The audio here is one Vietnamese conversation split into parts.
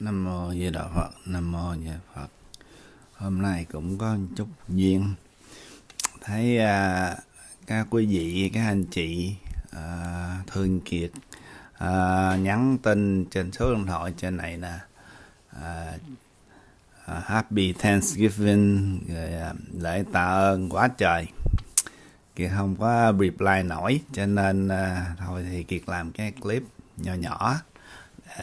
Nam mô Di Đà Phật, Nam mô Di Đà Phật. Hôm nay cũng có một chút duyên thấy à, các quý vị, các anh chị à, thương kiệt à, nhắn tin trên số điện thoại trên này nè. À, à, Happy Thanksgiving rồi à, lễ tạ ơn quá trời. Kiệt không có reply nổi cho nên à, thôi thì Kiệt làm cái clip nhỏ nhỏ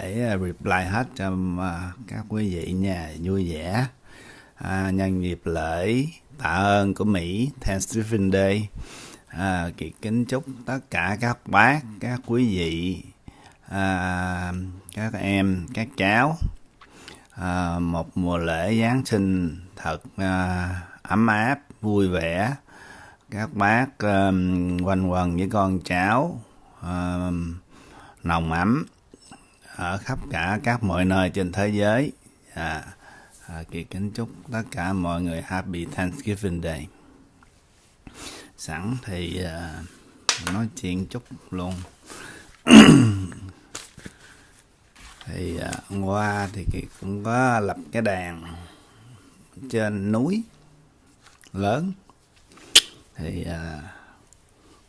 để à, reply hết cho à, các quý vị nha. Vui vẻ. À, nhân dịp lễ tạ ơn của Mỹ Thanksgiving Day. À, kiệt kính chúc tất cả các bác các quý vị à, các em các cháu à, một mùa lễ Giáng sinh thật à, ấm áp vui vẻ. Các bác à, quanh quần với con cháu à, nồng ấm ở khắp cả các mọi nơi trên thế giới. À, à, kỳ kính chúc tất cả mọi người happy Thanksgiving Day. Sẵn thì à, nói chuyện chút luôn. Thì à, hôm qua thì kỳ cũng có lập cái đàn trên núi lớn. Thì à,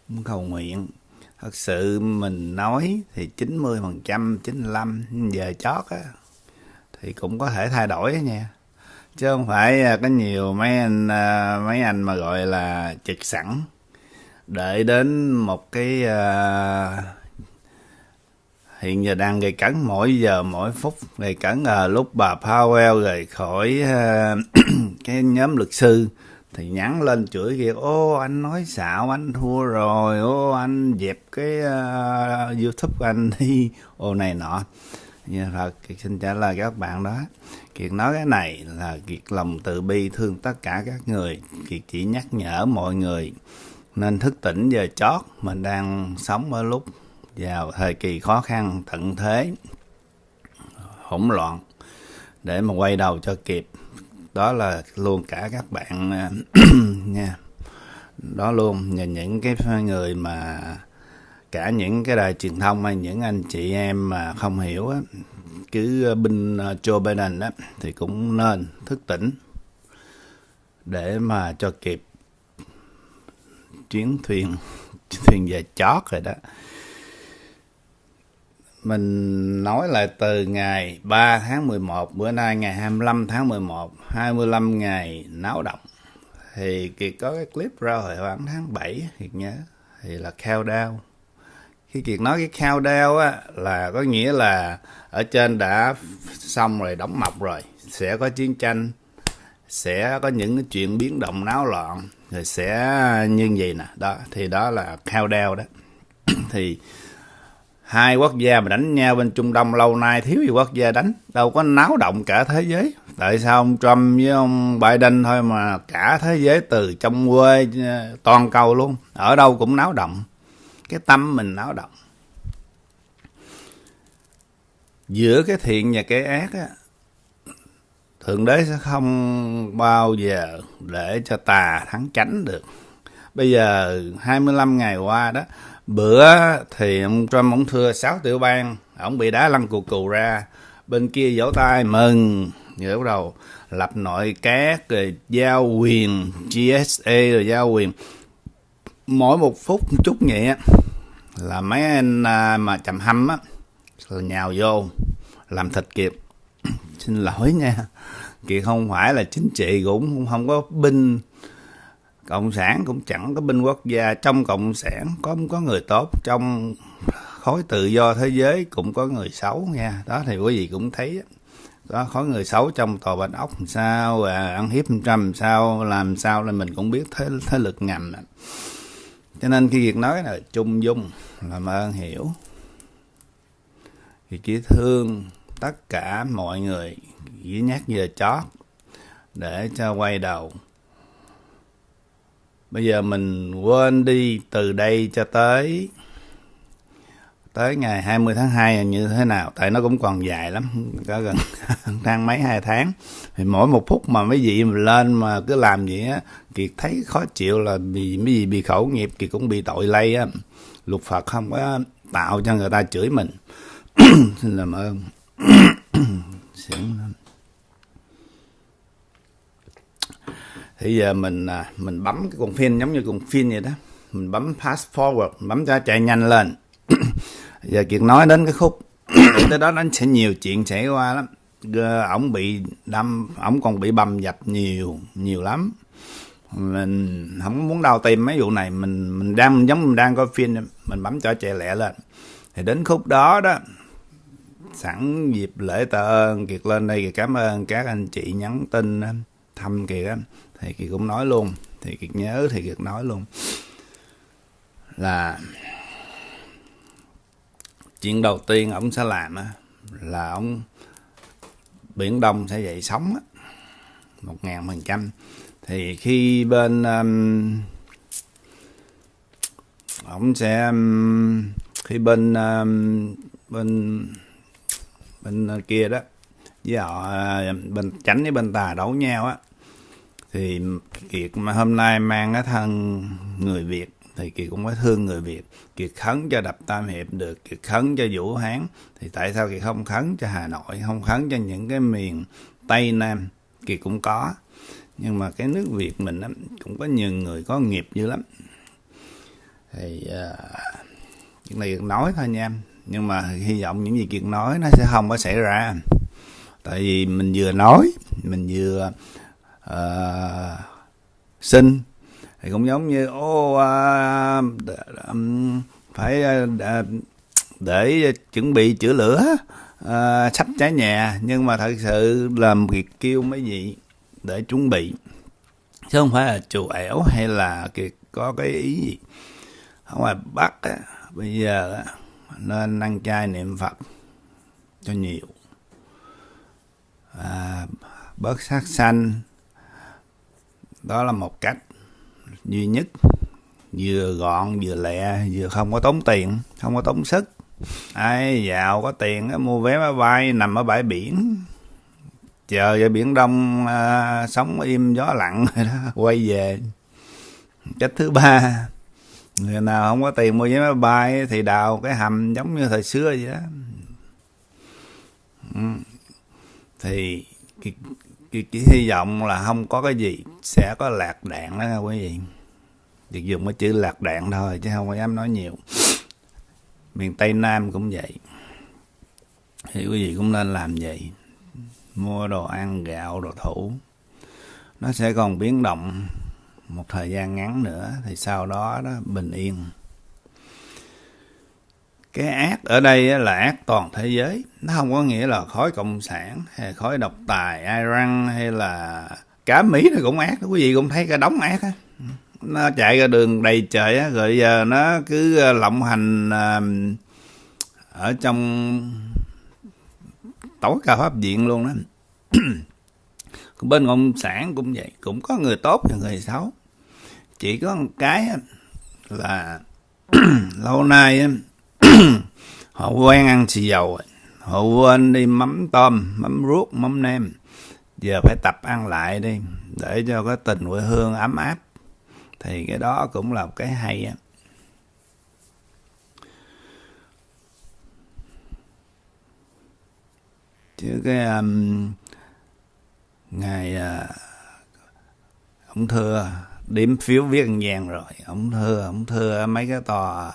cũng cầu nguyện thật sự mình nói thì 90 phần trăm 95 giờ chót á thì cũng có thể thay đổi nha. Chứ không phải à, có nhiều mấy anh à, mấy anh mà gọi là trực sẵn. Đợi đến một cái uh, hiện giờ đang gây cấn mỗi giờ mỗi phút gây cấn là lúc bà Powell rời khỏi uh, cái nhóm luật sư thì nhắn lên chửi kia ô anh nói xạo anh thua rồi ô anh dẹp cái uh, youtube của anh đi. Ô này nọ. Như thật kiệt xin trả lời các bạn đó. Kiệt nói cái này là kiệt lòng từ bi thương tất cả các người. Kiệt chỉ nhắc nhở mọi người nên thức tỉnh giờ chót mình đang sống ở lúc vào thời kỳ khó khăn tận thế hỗn loạn để mà quay đầu cho kịp đó là luôn cả các bạn à, nha. Đó luôn, nhờ những cái người mà cả những cái đài truyền thông hay những anh chị em mà không hiểu á, cứ binh à, Joe Biden á, thì cũng nên thức tỉnh để mà cho kịp chuyến thuyền thuyền về chót rồi đó mình nói lại từ ngày 3 tháng 11 bữa nay ngày 25 tháng 11 25 ngày náo động. Thì Kiệt có cái clip ra hồi khoảng tháng 7 Kiệt nhớ. Thì là countdown. Khi Kiệt nói cái countdown á, là có nghĩa là ở trên đã xong rồi, đóng mọc rồi. Sẽ có chiến tranh, sẽ có những cái chuyện biến động náo loạn, rồi sẽ như vậy nè. Đó, thì đó là countdown đó. Thì hai quốc gia mà đánh nhau bên Trung Đông lâu nay thiếu gì quốc gia đánh, đâu có náo động cả thế giới. Tại sao ông Trump với ông Biden thôi mà cả thế giới từ trong quê ờ, toàn cầu luôn, ở đâu cũng náo động. Cái tâm mình náo động. Giữa cái thiện và cái ác á, thượng đế sẽ không bao giờ để cho tà thắng chánh được. Bây giờ 25 ngày qua đó bữa thì ông Trump, ông thưa 6 tiểu bang, ông bị đá lăn cù cù ra. Bên kia vỗ tay, mừng. Rồi bắt đầu lập nội các, rồi giao quyền GSA rồi giao quyền. Mỗi một phút một chút nhẹ, là mấy anh à, mà chầm hâm á rồi nhào vô làm thịt kiệt xin lỗi nha. Kiệt không phải là chính trị cũng không có binh cộng sản cũng chẳng có binh quốc gia trong cộng sản có có người tốt trong khối tự do thế giới cũng có người xấu nha. Đó thì quý vị cũng thấy đó khối người xấu trong tòa bạch ốc làm sao à, ăn hiếp trăm làm sao làm sao là mình cũng biết thế thế lực ngầm cho nên khi việc nói là trung dung làm ơn hiểu. Thì chỉ thương tất cả mọi người chỉ nhắc giờ chót để cho quay đầu bây giờ mình quên đi từ đây cho tới tới ngày 20 tháng 2 như thế nào? Tại nó cũng còn dài lắm, có gần tháng mấy, hai tháng. Thì mỗi một phút mà mấy vị mình lên mà cứ làm gì á kiệt thấy khó chịu là vì mấy gì bị khẩu nghiệp kiệt cũng bị tội lây á. Luật phật không có tạo cho người ta chửi mình. Xin làm ơn xỉn lắm thì giờ mình à, mình bấm cái con phim giống như con phim vậy đó. Mình bấm fast forward bấm cho chạy nhanh lên. Giờ kiệt nói đến cái khúc tới đó nó sẽ nhiều chuyện xảy qua lắm. Ổng bị đâm, ổng còn bị bầm dập nhiều nhiều lắm. Mình không muốn đau tim mấy vụ này. Mình mình đang, giống mình đang coi phim mình bấm cho chạy lẹ lên. Thì đến khúc đó đó, sẵn dịp lễ tạ ơn kiệt lên đây. Kiệt cảm ơn các anh chị nhắn tin thăm kiệt á thì kiệt cũng nói luôn thì kiệt nhớ thì kiệt nói luôn. Là chuyện đầu tiên ông sẽ làm á là ông biển đông sẽ dậy sóng á một ngàn phần trăm. Thì khi bên um, ông sẽ um, khi bên um, bên bên kia đó với họ uh, bên tránh với bên tà đấu nhau á thì kiệt mà hôm nay mang cái thân người việt. Thì kiệt cũng có thương người việt. Kiệt khấn cho đập tam hiệp được kiệt khấn cho vũ hán. Thì tại sao kiệt không khấn cho hà nội không khấn cho những cái miền tây nam? Kiệt cũng có. Nhưng mà cái nước việt mình á, cũng có nhiều người có nghiệp dữ lắm. Thì ờ, uh, chuyện này nói thôi nha. Em nhưng mà hy vọng những gì kiệt nói nó sẽ không có xảy ra. Tại vì mình vừa nói mình vừa uh, thì cũng giống như ô uh, um, phải uh, để chuẩn bị chữa lửa uh, sắp cháy nhà. Nhưng mà thật sự làm việc kêu mấy gì để chuẩn bị. Chứ không phải là chù ẻo hay là có cái ý gì. Ở ngoài bắc á, bây giờ á, nên ăn chay niệm phật cho nhiều. À, bớt sát sanh đó là một cách duy nhất. Vừa gọn vừa lẹ vừa không có tốn tiền không có tốn sức. Ai giàu có tiền mua vé máy bay nằm ở bãi biển. Chờ ở biển đông à, sống im gió lặng rồi đó quay về. Cách thứ ba người nào không có tiền mua vé máy bay thì đào cái hầm giống như thời xưa vậy đó. Ừ. Thì cái, chỉ hy vọng là không có cái gì sẽ có lạc đạn đó nha quý vị. Việc dùng cái chữ lạc đạn thôi chứ không có dám nói nhiều. Miền tây nam cũng vậy. Thì quý vị cũng nên làm vậy. Mua đồ ăn gạo đồ thủ. Nó sẽ còn biến động một thời gian ngắn nữa thì sau đó đó bình yên cái ác ở đây là ác toàn thế giới. Nó không có nghĩa là khối cộng sản hay khối độc tài iran hay là cả mỹ nó cũng ác, quý vị cũng thấy cái đống ác á. Nó chạy ra đường đầy trời á, rồi giờ nó cứ ờ, lộng hành ờ, ở trong tối cao pháp viện luôn đó bên cộng sản cũng vậy, cũng có người tốt và người xấu. Chỉ có một cái là lâu nay họ quen ăn xì dầu họ quên đi mắm tôm mắm ruốc mắm nem giờ phải tập ăn lại đi để cho cái tình quê hương ấm áp。thì cái đó cũng là một cái hay á。chứ cái um, ngày uh, ông thưa điểm phiếu viết ăn vàng rồi. Ông thưa ông thưa mấy cái tòa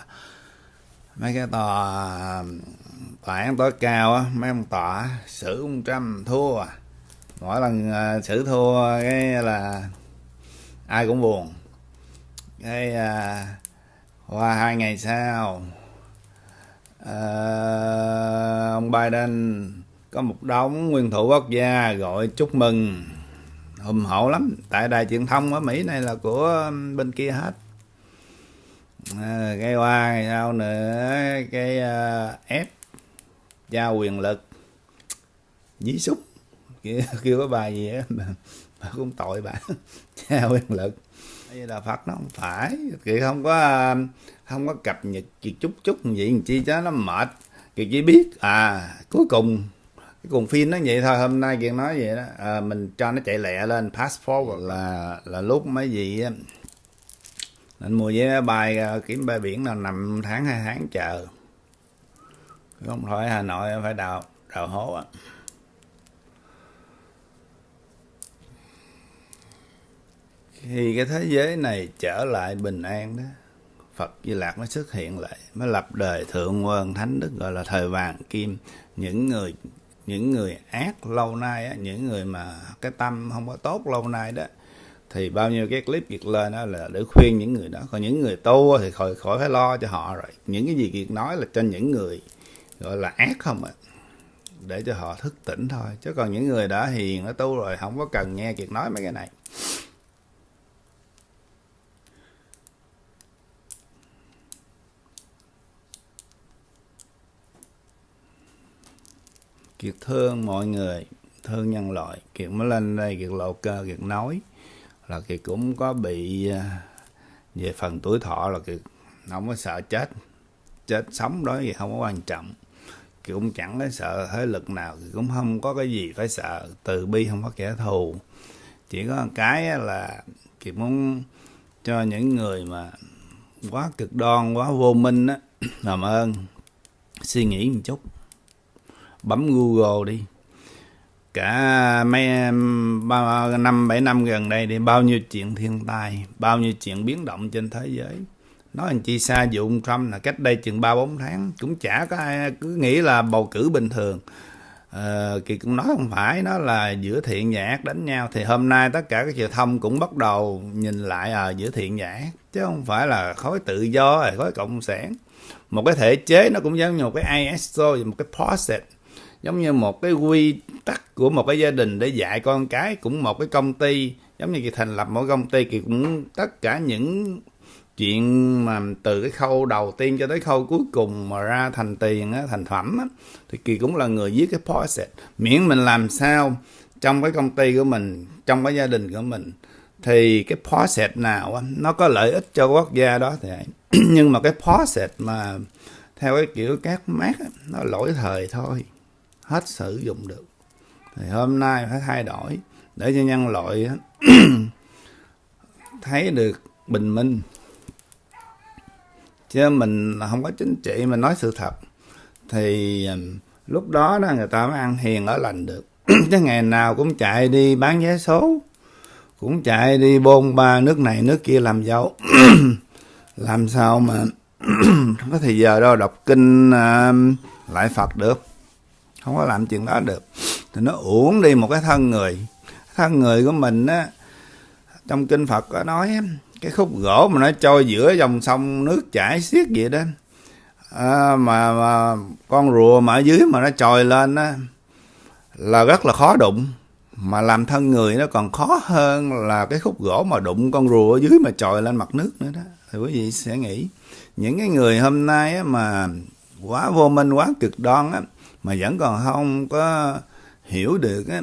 mấy cái tòa tòa án tối cao á mấy ông tòa xử ông trăm thua à. Mỗi lần uh, xử thua cái là ai cũng buồn. Cái uh, qua hai ngày sau uh, ông Biden có một đống nguyên thủ quốc gia gọi chúc mừng. Hùng hậu lắm. Tại đài truyền thông ở Mỹ này là của bên kia hết à, cái qua sao nữa? Cái uh, ép giao quyền lực dí súc kêu, kêu có bài gì á mà, cũng tội bà. Giao quyền lực. Đây là phật nó không phải. Kỳ không có ờ, không có cập nhật chỉ chút chút gì chi cho nó mệt. Kỳ chỉ biết à cuối cùng cái cùng phim nó vậy thôi. Hôm nay kiệt nói vậy đó. À, mình cho nó chạy lẹ lên pass forward. Là là lúc mấy gì á nên mua vé bay ờ, kiếm bay biển là nằm tháng hai tháng chờ. Không thôi hà nội phải đào đào hố á. Khi cái thế giới này trở lại bình an đó. Phật Di Lạc mới xuất hiện lại mới lập đời thượng quân thánh đức gọi là thời vàng kim. Những người những người ác lâu nay á, những người mà cái tâm không có tốt lâu nay đó thì bao nhiêu cái clip Kiệt lên đó là để khuyên những người đó. Còn những người tu thì khỏi khỏi phải lo cho họ rồi. Những cái gì Kiệt nói là cho những người, gọi là, ác không ạ. À. để cho họ thức tỉnh thôi. Chứ còn những người đã hiền, đã tu rồi, không có cần nghe Kiệt nói mấy cái này. Kiệt thương mọi người, thương nhân loại. Kiệt mới lên đây Kiệt lộ cơ Kiệt nói là Kiệt cũng có bị à, về phần tuổi thọ là Kiệt không có sợ chết chết sống đó thì không có quan trọng. Kiệt cũng chẳng có sợ thế lực nào, Kiệt cũng không có cái gì phải sợ, từ bi không có kẻ thù. Chỉ có một cái là Kiệt muốn cho những người mà quá cực đoan, quá vô minh á, làm ơn, suy nghĩ một chút, bấm Google đi cả mấy năm bảy năm gần đây thì bao nhiêu chuyện thiên tai bao nhiêu chuyện biến động trên thế giới. Nói anh chị xa dụng Trump là cách đây chừng ba bốn tháng cũng chả có ai cứ nghĩ là bầu cử bình thường. Ờ, kỳ cũng nói không phải nó là giữa thiện và ác đánh nhau. Thì hôm nay tất cả các truyền thông cũng bắt đầu nhìn lại à, giữa thiện và ác chứ không phải là khối tự do khối cộng sản. Một cái thể chế nó cũng giống như một cái ISO một cái process giống như một cái quy tắc của một cái gia đình để dạy con cái cũng một cái công ty. Giống như kỳ thành lập mỗi công ty thì cũng tất cả những chuyện mà từ cái khâu đầu tiên cho tới khâu cuối cùng mà ra thành tiền á, thành phẩm á, thì kỳ cũng là người viết cái process miễn mình làm sao trong cái công ty của mình trong cái gia đình của mình thì cái process nào á, nó có lợi ích cho quốc gia đó thì nhưng mà cái process mà theo cái kiểu các mát nó lỗi thời thôi hết sử dụng được. Thì hôm nay phải thay đổi để cho nhân loại thấy được bình minh. Chứ mình không có chính trị mình nói sự thật. Thì à, lúc đó đó người ta mới ăn hiền ở lành được. Chứ ngày nào cũng chạy đi bán vé số cũng chạy đi bôn ba nước này nước kia làm dâu làm sao mà không có thời giờ đâu đọc kinh uh, lại phật được không có làm chuyện đó được. Thì nó uổng đi một cái thân người. Thân người của mình á trong kinh phật có nói cái khúc gỗ mà nó trôi giữa dòng sông nước chảy xiết vậy đó. À, mà, mà con rùa mà ở dưới mà nó trồi lên á là rất là khó đụng. Mà làm thân người nó còn khó hơn là cái khúc gỗ mà đụng con rùa ở dưới mà trồi lên mặt nước nữa đó. Thì quý vị sẽ nghĩ những cái người hôm nay á, mà quá vô minh quá cực đoan á mà vẫn còn không có hiểu được á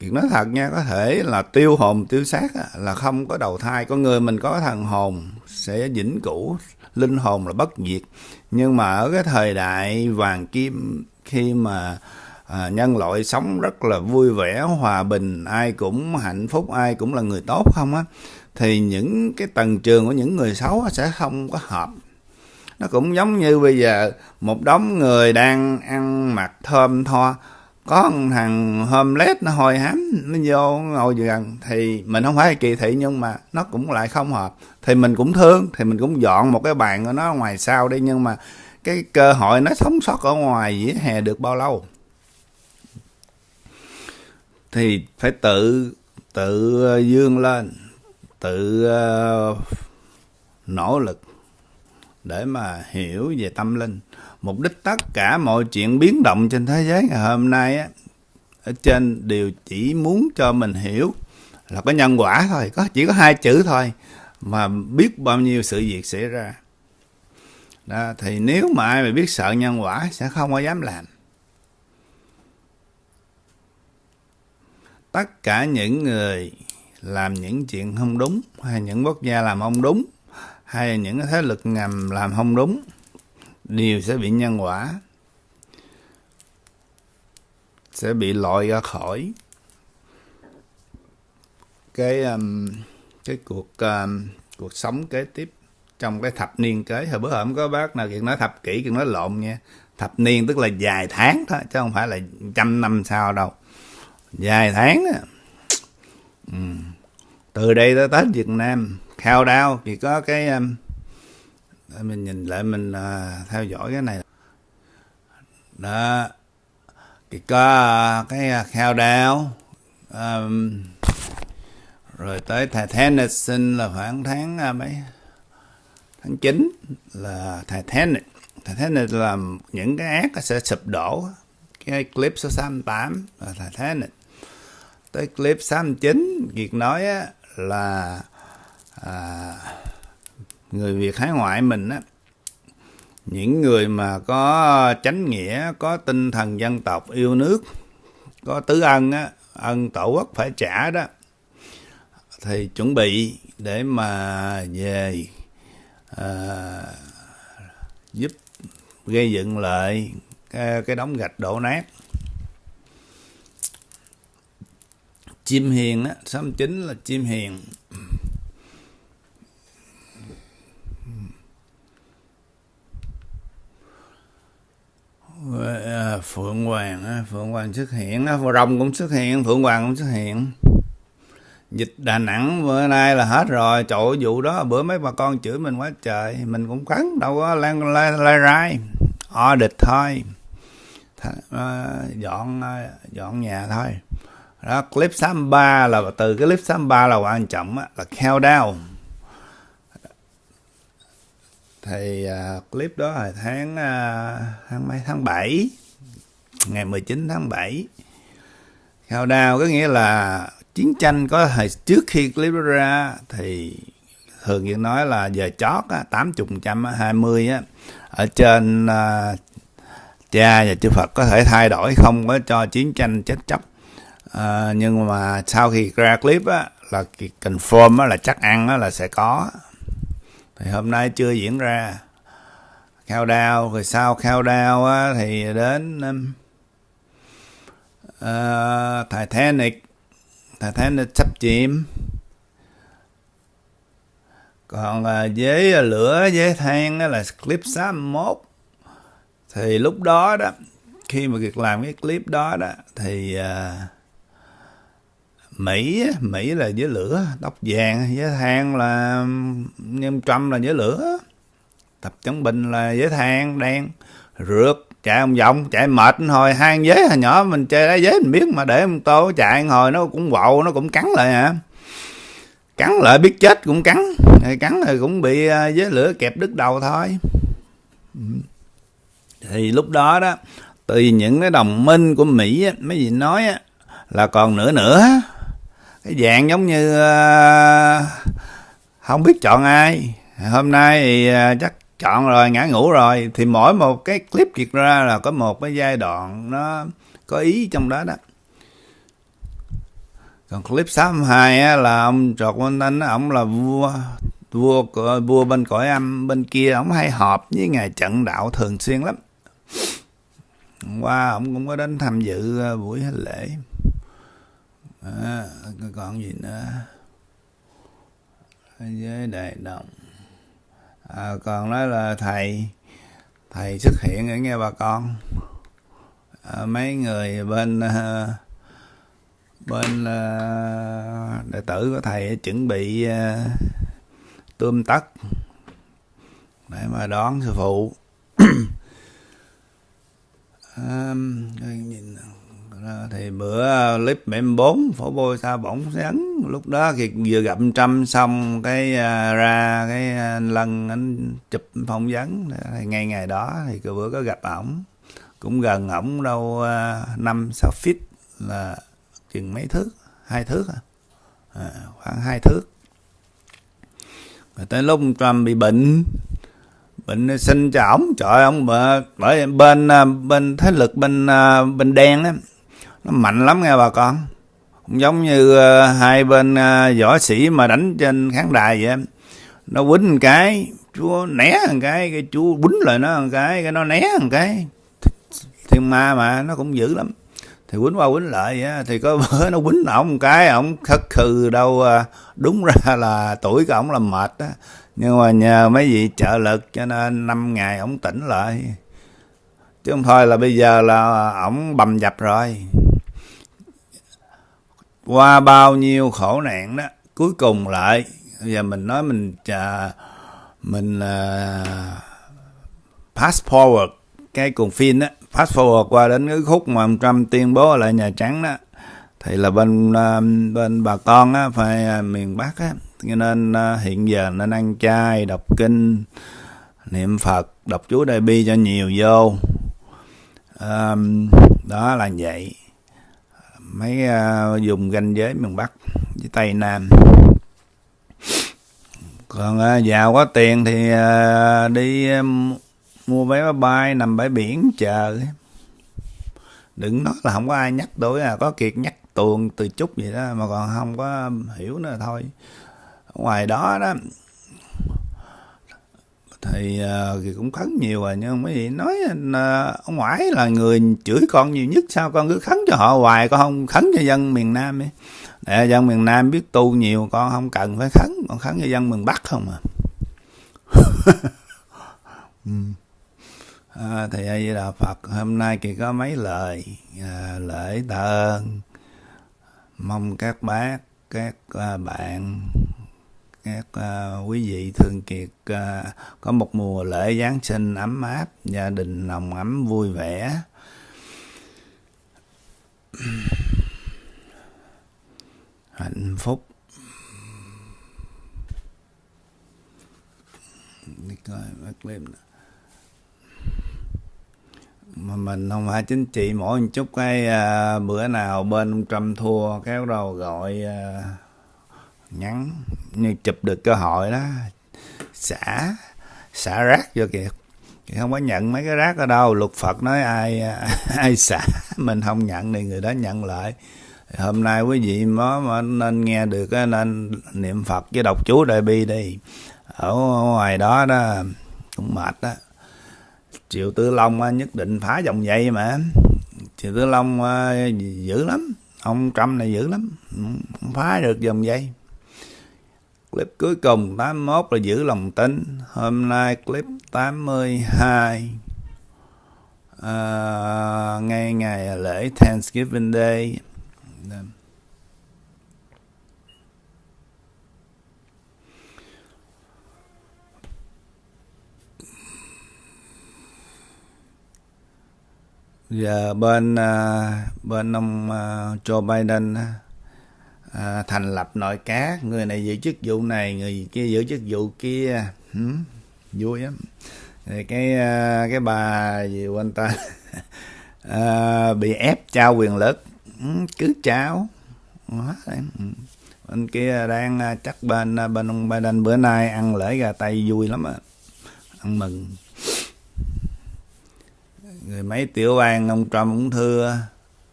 việc nói thật nha, có thể là tiêu hồn tiêu xác là không có đầu thai. Con người mình có thần hồn sẽ vĩnh cửu, linh hồn là bất diệt. Nhưng mà ở cái thời đại vàng kim khi mà à, nhân loại sống rất là vui vẻ, hòa bình, ai cũng hạnh phúc, ai cũng là người tốt không á, thì những cái tầng trường của những người xấu sẽ không có hợp nó cũng giống như bây giờ một đống người đang ăn mặc thơm tho. Có thằng homeless nó hồi hám nó vô ngồi gần thì mình không phải kỳ thị nhưng mà nó cũng lại không hợp. Thì mình cũng thương thì mình cũng dọn một cái bàn của nó ngoài sau đi nhưng mà cái cơ hội nó sống sót ở ngoài dĩa hè được bao lâu? Thì phải tự tự dương lên tự uh, nỗ lực để mà hiểu về tâm linh. Mục đích tất cả mọi chuyện biến động trên thế giới ngày hôm nay á ở trên đều chỉ muốn cho mình hiểu là có nhân quả thôi có chỉ có hai chữ thôi mà biết bao nhiêu sự việc xảy ra. Đó, thì nếu mà ai mà biết sợ nhân quả sẽ không có dám làm. Tất cả những người làm những chuyện không đúng hay những quốc gia làm không đúng hay những thế lực ngầm làm không đúng đều sẽ bị nhân quả sẽ bị loại ra khỏi cái um, cái cuộc um, cuộc sống kế tiếp trong cái thập niên kế. Hồi bữa hôm có bác nào kiện nói thập kỷ kiện nói lộn nha. Thập niên tức là vài tháng thôi chứ không phải là trăm năm sau đâu. Vài tháng á. Ừ. từ đây tới tết Việt Nam khao đao thì có cái um, mình nhìn lại mình uh, theo dõi cái này. Đó thì có uh, cái à, khao đao um, rồi tới Titanic sinh là khoảng tháng uh, mấy tháng 9 là Titanic Titanic là những cái ác sẽ sụp đổ. Cái clip số 68 là Titanic tới clip 69 Việt nói á, là à, người Việt hải ngoại mình á những người mà có chánh nghĩa có tinh thần dân tộc yêu nước có tứ ân á ân tổ quốc phải trả đó thì chuẩn bị để mà về à, giúp gây dựng lại cái, cái đống gạch đổ nát. Chim hiền á xóm chính là chim hiền. Ờ, phượng hoàng phượng hoàng xuất hiện rồng cũng xuất hiện phượng hoàng cũng xuất hiện. Dịch đà nẵng bữa nay là hết rồi chỗ vụ đó bữa mấy bà con chửi mình quá trời mình cũng cắn đâu có lan lai, lai rai. Địch thôi. Th uh, dọn uh, dọn nhà thôi. Đó clip 63 là từ cái clip 63 là quan trọng á, là countdown thì uh, clip đó là tháng uh, tháng mấy? Tháng 7 ngày 19 tháng 7 countdown có nghĩa là chiến tranh có thời trước khi clip đó ra thì thường như nói là giờ chót á, 80 trăm 20 á, ở trên uh, cha và chư Phật có thể thay đổi không có cho chiến tranh chết chóc. Uh, nhưng mà sau khi ra clip á là confirm á, là chắc ăn á, là sẽ có thì hôm nay chưa diễn ra. Khao đao rồi sau khao đao á, thì đến um, uh, Titanic. Titanic sắp chìm. Còn uh, với lửa với than á, là clip 61 thì lúc đó đó khi mà việc làm cái clip đó đó thì uh, Mỹ Mỹ là với lửa tóc vàng với than là nhân Trump là với lửa. Tập chống bình là với than đen rượt chạy vòng vòng chạy mệt hồi hai giới hồi nhỏ mình chơi đá giới mình biết mà để ông tô chạy hồi nó cũng vậu nó cũng cắn lại hả cắn lại biết chết cũng cắn cắn rồi cũng bị à, với lửa kẹp đứt đầu thôi. Thì lúc đó đó từ những cái đồng minh của Mỹ á, mấy gì nói á, là còn nữa nữa cái dạng giống như uh, không biết chọn ai. Hôm nay thì uh, chắc chọn rồi ngã ngủ rồi. Thì mỗi một cái clip kiệt ra là có một cái giai đoạn nó có ý trong đó đó. Còn clip 62 á, là ông trọt Văn anh ông là vua vua vua bên cõi âm bên kia. Ông hay họp với ngài trận đạo thường xuyên lắm. Qua ông cũng có đến tham dự ờ, buổi lễ. À, còn gì nữa? Với đại đồng. À, còn nói là thầy thầy xuất hiện ở nghe bà con. À, mấy người bên ờ, bên ờ, đệ tử của thầy chuẩn bị ờ, uh, tươm tất để mà đón sư phụ. À, nhìn thì bữa à, clip mem bốn phổ bôi sao bỗng sáng. Lúc đó thì vừa gặp trăm xong cái uh, ra cái anh lân anh chụp phỏng vấn thì ngay ngày đó thì cái bữa có gặp ổng. Cũng gần ổng đâu năm uh, sáu feet là chừng mấy thước hai thước à, à khoảng hai thước. Rồi tới lúc Trump bị bệnh bệnh sinh cho ổng trời ông bởi bên bên thế lực bên bên đen á nó mạnh lắm nghe bà con. Cũng giống như uh, hai bên uh, võ sĩ mà đánh trên khán đài vậy nó quýnh một cái chúa né một cái cái chúa quýnh lại nó một cái cái nó né một cái. Thiên ma mà nó cũng dữ lắm. Thì quýnh qua quýnh lại vậy thì có bữa nó quýnh ổng một cái ổng khất khừ đâu ờ, đúng ra là tuổi của ổng là mệt á. Nhưng mà nhờ mấy vị trợ lực cho nên năm ngày ổng tỉnh lại. Chứ không thôi là bây giờ là ổng bầm dập rồi qua bao nhiêu khổ nạn đó cuối cùng lại bây giờ mình nói mình uh, mình à, uh, pass forward cái cuồng phim đó pass forward qua đến cái khúc mà ông Trump tuyên bố lại Nhà Trắng đó thì là bên uh, bên bà con á phải uh, miền Bắc á cho nên uh, hiện giờ nên ăn chay đọc kinh niệm Phật đọc chú Đại Bi cho nhiều vô. Um, đó là vậy mấy à, uh, dùng ranh giới miền Bắc với Tây Nam. Còn uh, giàu có tiền thì uh, đi uh, mua vé máy bay nằm bãi biển chờ. Đừng nói là không có ai nhắc tôi à có kiệt nhắc tuồng từ chút vậy đó mà còn không có hiểu nữa thôi. Ngoài đó đó thì uh, thì cũng khấn nhiều rồi nhưng mấy gì nói uh, ông ngoại là người chửi con nhiều nhất sao con cứ khấn cho họ hoài con không khấn cho dân miền nam ấy. Để dân miền nam biết tu nhiều con không cần phải khấn con khấn cho dân miền bắc không à. Ừ. à, thầy a di phật hôm nay kỳ có mấy lời à, lễ tạ ơn. Mong các bác các à, bạn các uh, quý vị thương kiệt uh, có một mùa lễ Giáng sinh ấm áp, gia đình nồng ấm vui vẻ. hạnh phúc đi coi mất clip nữa mà mình không phải chính trị mỗi một chút cái uh, bữa nào bên ông Trump thua kéo đầu gọi uh, nhắn, như chụp được cơ hội đó, xả xả rác vô kìa. Không có nhận mấy cái rác ở đâu. Luật phật nói ai ai xả, mình không nhận thì người đó nhận lại. Hôm nay quý vị mới nên nghe được nên niệm phật với đọc chú đại bi đi. Ở ngoài đó đó, cũng mệt đó triệu tư long nhất định phá dòng dây mà. Triệu tư long à, dữ lắm. Ông trump này dữ lắm. Không phá được dòng dây clip cuối cùng 81 là giữ lòng tin. Hôm nay clip 82 à, ngay ngày lễ Thanksgiving Day. Giờ bên uh, bên ông uh, Joe Biden uh, à, thành lập nội các. Người này giữ chức vụ này người kia giữ chức vụ kia. Ừ, vui lắm. Rồi cái à, cái bà gì quên ta à, bị ép trao quyền lực. Ừ, cứ trao. Ừ. Bên kia đang à, chắc bên à, bên ông Biden bữa nay ăn lễ gà tây vui lắm à. ăn mừng. Người mấy tiểu bang ông Trump cũng thưa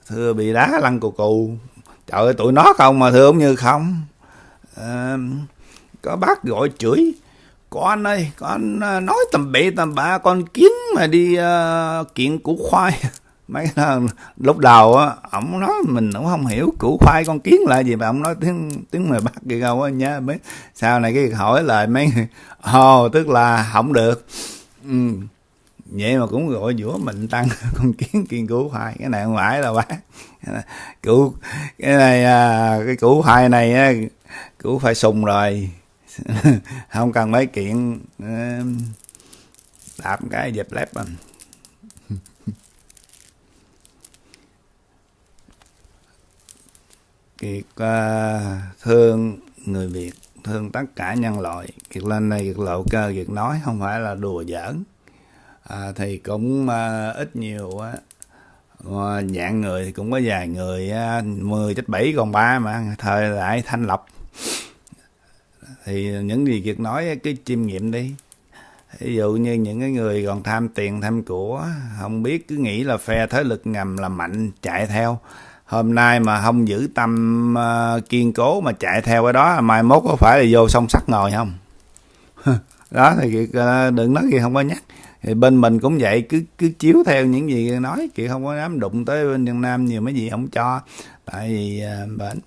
thưa bị đá lăn cù cù trời ơi tụi nó không mà thưa như không. À, có bác gọi chửi. Con ơi con ờ, nói tầm bậy tầm bạ con kiến mà đi uh, kiện củ khoai. Mấy lúc đầu á ổng nói mình cũng không hiểu củ khoai con kiến là gì mà ổng nói tiếng tiếng người bắc gì đâu á nha mấy. Sau này cái hỏi lại mấy ồ oh, tức là không được. Ừ vậy mà cũng gọi giữa mình tăng con kiến kiên cứu khoai cái này không phải đâu bác. Củ cái này à, cái củ khoai này á củ phải sùng rồi. Không cần mấy kiện à, đạp cái dẹp lép à kiệt uh, thương người việt thương tất cả nhân loại. Kiệt lên đây kiệt lộ cơ kiệt nói không phải là đùa giỡn à, thì cũng à, ít nhiều á. À, dạng người thì cũng có vài người à, 10 chết 7 còn ba mà thời đại thanh lọc thì những gì việc nói cái chiêm nghiệm đi. Ví dụ như những cái người còn tham tiền tham của không biết cứ nghĩ là phe thế lực ngầm là mạnh chạy theo. Hôm nay mà không giữ tâm uh, kiên cố mà chạy theo cái đó mai mốt có phải là vô song sắt ngồi không? Đó thì uh, đừng nói gì không có nhắc thì bên mình cũng vậy, cứ cứ chiếu theo những gì nói chị không có dám đụng tới bên Việt Nam nhiều, mấy gì không cho. Tại vì à, bệnh,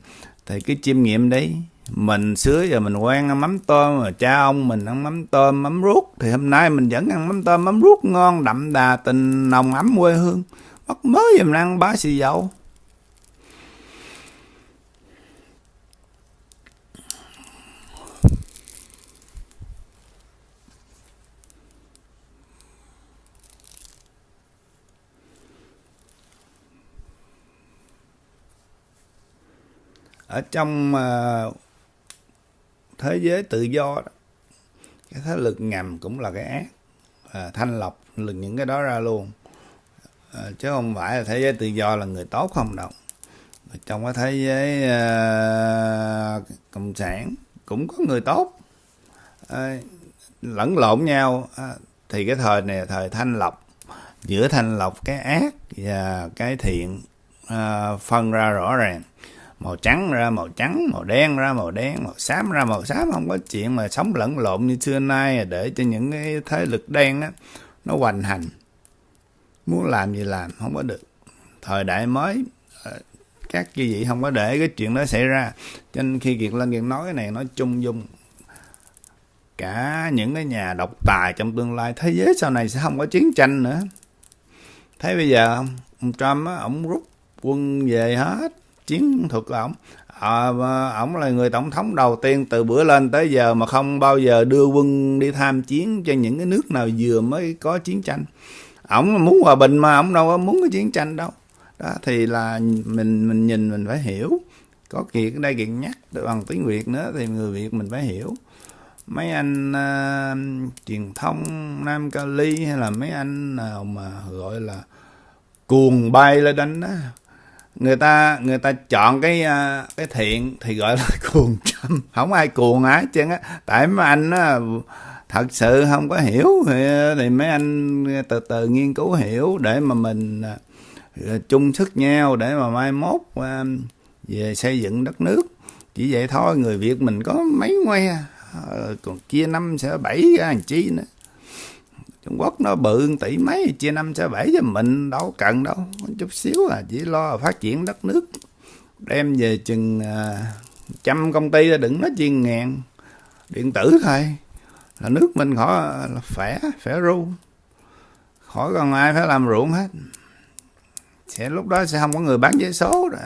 thì cứ chiêm nghiệm đấy mình xưa giờ mình quen ăn mắm tôm, mà cha ông mình ăn mắm tôm, mắm ruốc. Thì hôm nay mình vẫn ăn mắm tôm, mắm ruốc ngon, đậm đà, tình nồng ấm quê hương. Mất mới giờ mình ăn bá xì dầu. Ở trong uh, thế giới tự do đó, cái thế lực ngầm cũng là cái ác. À, thanh lọc lực những cái đó ra luôn. À, chứ không phải là thế giới tự do là người tốt không đâu. Trong cái thế giới uh, cộng sản cũng có người tốt. À, lẫn lộn nhau. À, thì cái thời này là thời thanh lọc. Giữa thanh lọc cái ác và cái thiện à, phân ra rõ ràng màu trắng ra, màu trắng, màu đen ra, màu đen, màu xám ra, màu xám. Không có chuyện mà sống lẫn lộn như xưa nay à, để cho những cái thế lực đen á, nó hoành hành. Muốn làm gì làm, không có được. Thời đại mới ờ, các chư vị không có để cái chuyện đó xảy ra. Cho nên khi kiệt lên kiệt nói cái này nói chung dung. Cả những cái nhà độc tài trong tương lai, thế giới sau này sẽ không có chiến tranh nữa. Thấy bây giờ không? Ông Trump á ông rút quân về hết chiến thuật của ổng. À, ổng là người tổng thống đầu tiên từ bữa lên tới giờ mà không bao giờ đưa quân đi tham chiến cho những cái nước nào vừa mới có chiến tranh. Ổng muốn hòa bình mà ổng đâu có muốn cái chiến tranh đâu. Đó thì là mình mình nhìn mình phải hiểu. Có kiệt ở đây kiệt nhắc bằng tiếng việt nữa thì người việt mình phải hiểu. Mấy anh uh, truyền thông nam cali hay là mấy anh nào mà gọi là cuồng bay lên đánh đó người ta người ta chọn cái à, cái thiện thì gọi là cuồng châm. Không ai cuồng á chứ á. Tại mấy anh á thật sự không có hiểu thì, à, thì mấy anh từ từ nghiên cứu hiểu để mà mình à, chung sức nhau để mà mai mốt về xây dựng đất nước. Chỉ vậy thôi người việt mình có mấy ngoe ờ, còn chia năm sẽ bảy cái chi nữa. Trung Quốc nó bự tỷ mấy chia năm sẽ bảy cho mình đâu cần đâu chút xíu à chỉ lo phát triển đất nước. Đem về chừng à, trăm công ty đừng nói chuyên ngàn điện tử thôi. Là nước mình khỏi là khỏe khỏe ru. Khỏi còn ai phải làm ruộng hết. Sẽ lúc đó sẽ không có người bán giấy số rồi.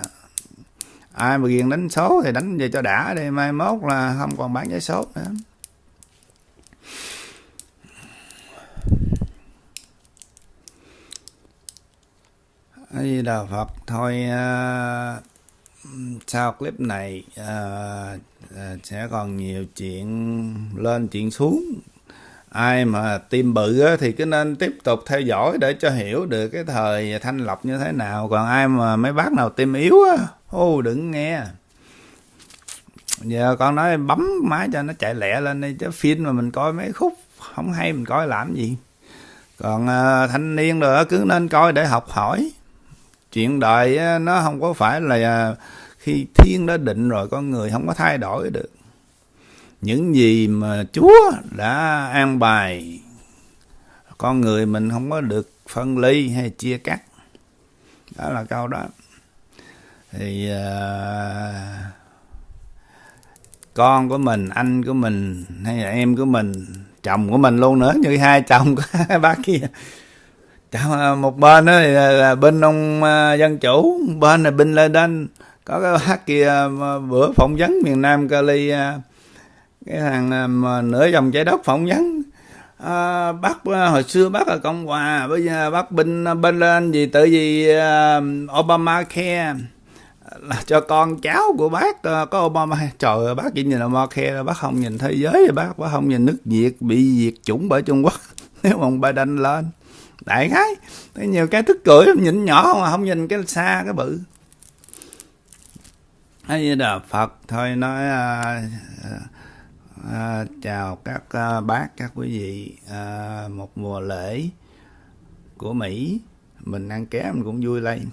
Ai mà ghiền đánh số thì đánh về cho đã đi mai mốt là không còn bán giấy số nữa. Di Đà Phật thôi uh, sau clip này uh, uh, sẽ còn nhiều chuyện lên chuyện xuống. Ai mà tim bự á, thì cứ nên tiếp tục theo dõi để cho hiểu được cái thời thanh lọc như thế nào. Còn ai mà mấy bác nào tim yếu á ô đừng nghe. Giờ con nói bấm máy cho nó chạy lẹ lên đi chứ phim mà mình coi mấy khúc không hay mình coi làm gì. Còn uh, thanh niên rồi cứ nên coi để học hỏi chuyện đời nó không có phải là à, khi thiên đã định rồi con người không có thay đổi được. Những gì mà chúa đã an bài con người mình không có được phân ly hay chia cắt. Đó là câu đó. Thì uh, con của mình anh của mình hay là em của mình chồng của mình luôn nữa. Như hai chồng của bác kia một bên đó là bên ông à, dân chủ bên là bên lê có cái bác kia à, bữa phỏng vấn miền nam cali à, cái thằng mà nửa dòng trái đất phỏng vấn. À, bác hồi xưa bác là cộng hòa bây giờ bác binh bên lên gì tự vì uh, obama care là cho con cháu của bác uh, có obama. Trời ơi bác chỉ nhìn obama care bác không nhìn thế giới bác bác không nhìn nước việt bị diệt chủng bởi trung quốc. Nếu mà ông biden lên đại khái. Thấy nhiều cái thức cười nhìn nhỏ mà không nhìn cái xa cái bự. Hay là phật thôi nói à, à, à chào các à, bác các quý vị à, một mùa lễ của mỹ. Mình ăn ké mình cũng vui lên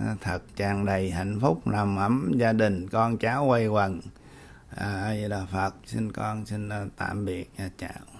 à, thật tràn đầy hạnh phúc nằm ấm gia đình con cháu quay quần. À, vậy là phật xin con xin à, tạm biệt à, chào.